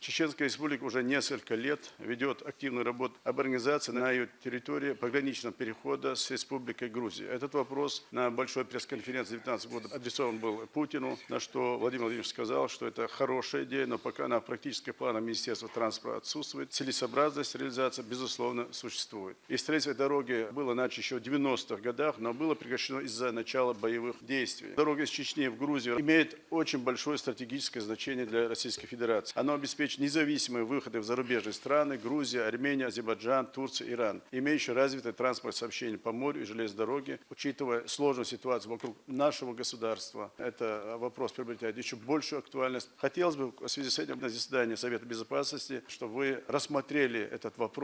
Чеченская республика уже несколько лет ведет активную работу об организации на ее территории пограничного перехода с Республикой Грузия. Этот вопрос на большой пресс-конференции 2019 года адресован был Путину, на что Владимир Владимирович сказал, что это хорошая идея, но пока на практических планах Министерства транспорта отсутствует. Целесообразность реализации, безусловно, существует. И строительство дороги было начато еще в 90-х годах, но было прекращено из-за начала боевых действий. Дорога из Чечни в Грузию имеет очень большое стратегическое значение для Российской Федерации. Оно обеспечить независимые выходы в зарубежные страны – Грузия, Армения, Азербайджан, Турция, Иран, имеющие развитый транспорт сообщений по морю и железной дороге, учитывая сложную ситуацию вокруг нашего государства. Это вопрос приобретает еще большую актуальность. Хотелось бы в связи с этим на заседании Совета Безопасности, чтобы вы рассмотрели этот вопрос